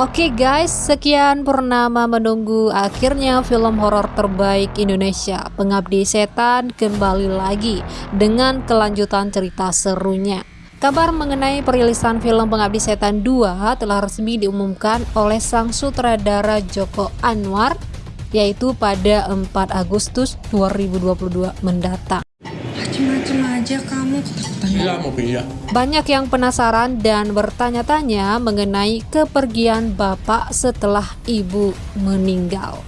Oke guys, sekian purnama menunggu. Akhirnya film horor terbaik Indonesia Pengabdi Setan kembali lagi dengan kelanjutan cerita serunya. Kabar mengenai perilisan film Pengabdi Setan 2 telah resmi diumumkan oleh sang sutradara Joko Anwar yaitu pada 4 Agustus 2022 mendatang Macem-macem aja kamu Iya mobil ya. Banyak yang penasaran dan bertanya-tanya mengenai kepergian bapak setelah ibu meninggal.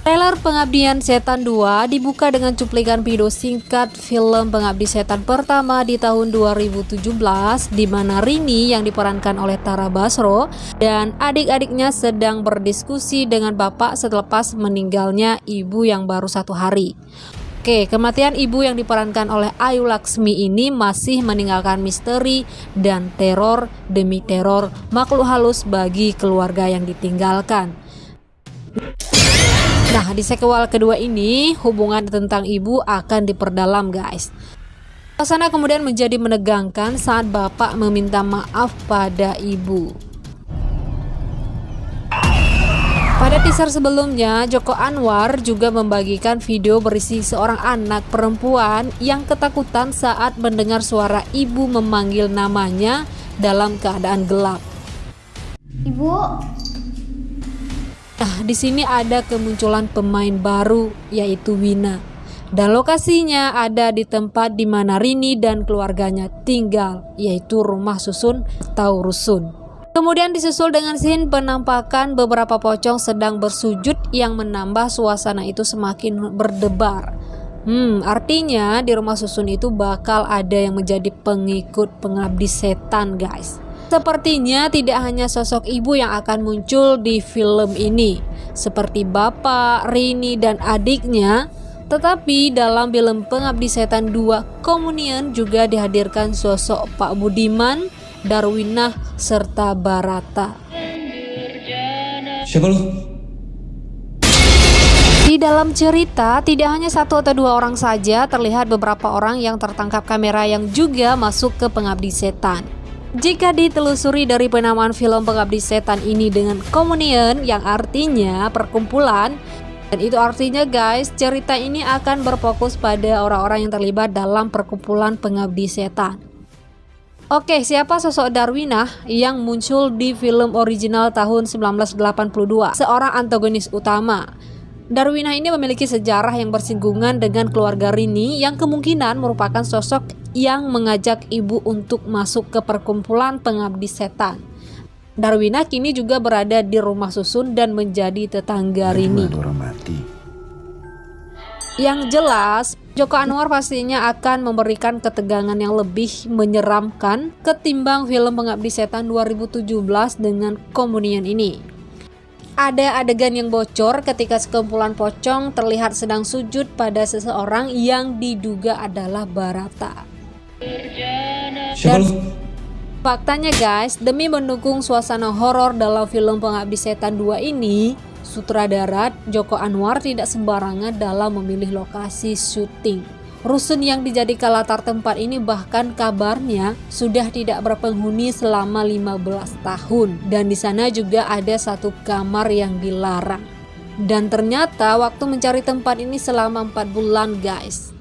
Trailer Pengabdian Setan 2 dibuka dengan cuplikan video singkat film Pengabdi Setan pertama di tahun 2017 di mana Rini yang diperankan oleh Tara Basro dan adik-adiknya sedang berdiskusi dengan bapak selepas meninggalnya ibu yang baru satu hari. Oke, kematian ibu yang diperankan oleh Ayu Laksmi ini masih meninggalkan misteri dan teror demi teror makhluk halus bagi keluarga yang ditinggalkan. Nah, di sequel kedua ini, hubungan tentang ibu akan diperdalam guys. Suasana kemudian menjadi menegangkan saat bapak meminta maaf pada ibu. Pada teaser sebelumnya, Joko Anwar juga membagikan video berisi seorang anak perempuan yang ketakutan saat mendengar suara ibu memanggil namanya dalam keadaan gelap. Ibu Nah, di sini ada kemunculan pemain baru yaitu Wina. Dan lokasinya ada di tempat di mana Rini dan keluarganya tinggal, yaitu rumah susun atau rusun. Kemudian disusul dengan scene penampakan beberapa pocong sedang bersujud yang menambah suasana itu semakin berdebar. Hmm, artinya di rumah susun itu bakal ada yang menjadi pengikut pengabdi setan, guys. Sepertinya tidak hanya sosok ibu yang akan muncul di film ini, seperti bapak, Rini, dan adiknya, tetapi dalam film Pengabdi Setan 2 Komunian juga dihadirkan sosok Pak Budiman, Darwinah, serta Barata. Siapa lu? Di dalam cerita, tidak hanya satu atau dua orang saja, terlihat beberapa orang yang tertangkap kamera yang juga masuk ke Pengabdi Setan. Jika ditelusuri dari penamaan film Pengabdi Setan ini dengan Komunian yang artinya perkumpulan, dan itu artinya guys, cerita ini akan berfokus pada orang-orang yang terlibat dalam perkumpulan Pengabdi Setan. Oke, siapa sosok Darwinah yang muncul di film original tahun 1982? Seorang antagonis utama. Darwinah ini memiliki sejarah yang bersinggungan dengan keluarga Rini yang kemungkinan merupakan sosok yang mengajak ibu untuk masuk ke perkumpulan pengabdi setan. Darwinah kini juga berada di rumah susun dan menjadi tetangga Rini. Yang jelas, Joko Anwar pastinya akan memberikan ketegangan yang lebih menyeramkan ketimbang film Pengabdi Setan 2017 dengan Komunian ini. Ada adegan yang bocor ketika sekumpulan pocong terlihat sedang sujud pada seseorang yang diduga adalah Barata. Lu? Faktanya guys, demi mendukung suasana horor dalam film Pengabdi Setan 2 ini, sutradara Joko Anwar tidak sembarangan dalam memilih lokasi syuting. Rusun yang dijadikan latar tempat ini bahkan kabarnya sudah tidak berpenghuni selama 15 tahun dan di sana juga ada satu kamar yang dilarang. Dan ternyata waktu mencari tempat ini selama 4 bulan guys.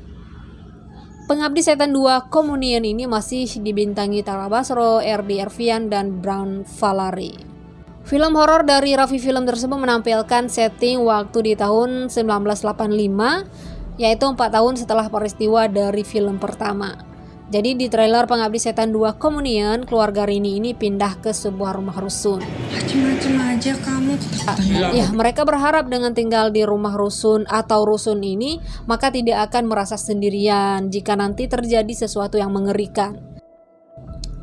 Pengabdi Setan 2 Komunian ini masih dibintangi Tara Basro, RD Ervian, dan Brown Valari. Film horor dari Raffi Film tersebut menampilkan setting waktu di tahun 1985 yaitu empat tahun setelah peristiwa dari film pertama. Jadi di trailer Pengabdi Setan 2 Komunian, keluarga Rini ini pindah ke sebuah rumah rusun. Macem-macem aja kamu Ya, mereka berharap dengan tinggal di rumah rusun atau rusun ini, maka tidak akan merasa sendirian jika nanti terjadi sesuatu yang mengerikan.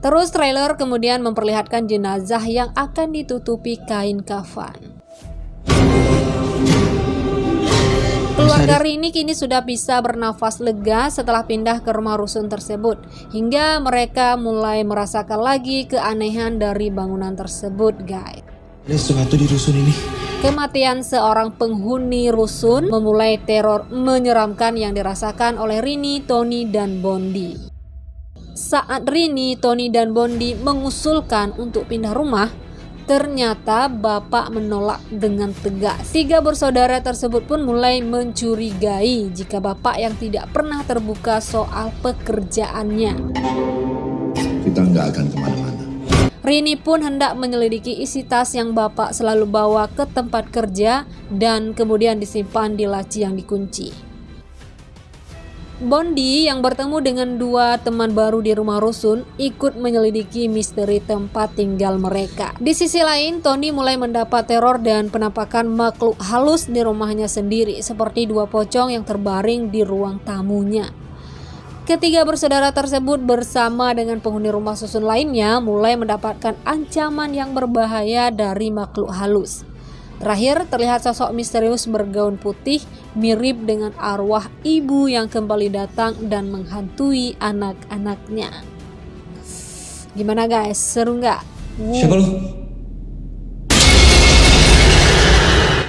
Terus trailer kemudian memperlihatkan jenazah yang akan ditutupi kain kafan. Keluarga Rini kini sudah bisa bernafas lega setelah pindah ke rumah rusun tersebut, hingga mereka mulai merasakan lagi keanehan dari bangunan tersebut, guys. Ada sesuatu di rusun ini. Kematian seorang penghuni rusun memulai teror menyeramkan yang dirasakan oleh Rini, Tony, dan Bondi. Saat Rini, Tony, dan Bondi mengusulkan untuk pindah rumah, Ternyata bapak menolak dengan tegas. Tiga bersaudara tersebut pun mulai mencurigai jika bapak yang tidak pernah terbuka soal pekerjaannya. Kita nggak akan ke mana-mana. Rini pun hendak menyelidiki isi tas yang bapak selalu bawa ke tempat kerja dan kemudian disimpan di laci yang dikunci. Bondi yang bertemu dengan dua teman baru di rumah rusun ikut menyelidiki misteri tempat tinggal mereka. Di sisi lain, Tony mulai mendapat teror dan penampakan makhluk halus di rumahnya sendiri seperti dua pocong yang terbaring di ruang tamunya. Ketiga bersaudara tersebut bersama dengan penghuni rumah susun lainnya mulai mendapatkan ancaman yang berbahaya dari makhluk halus. Terakhir terlihat sosok misterius bergaun putih mirip dengan arwah ibu yang kembali datang dan menghantui anak-anaknya. Gimana guys, seru nggak? Siapa lu?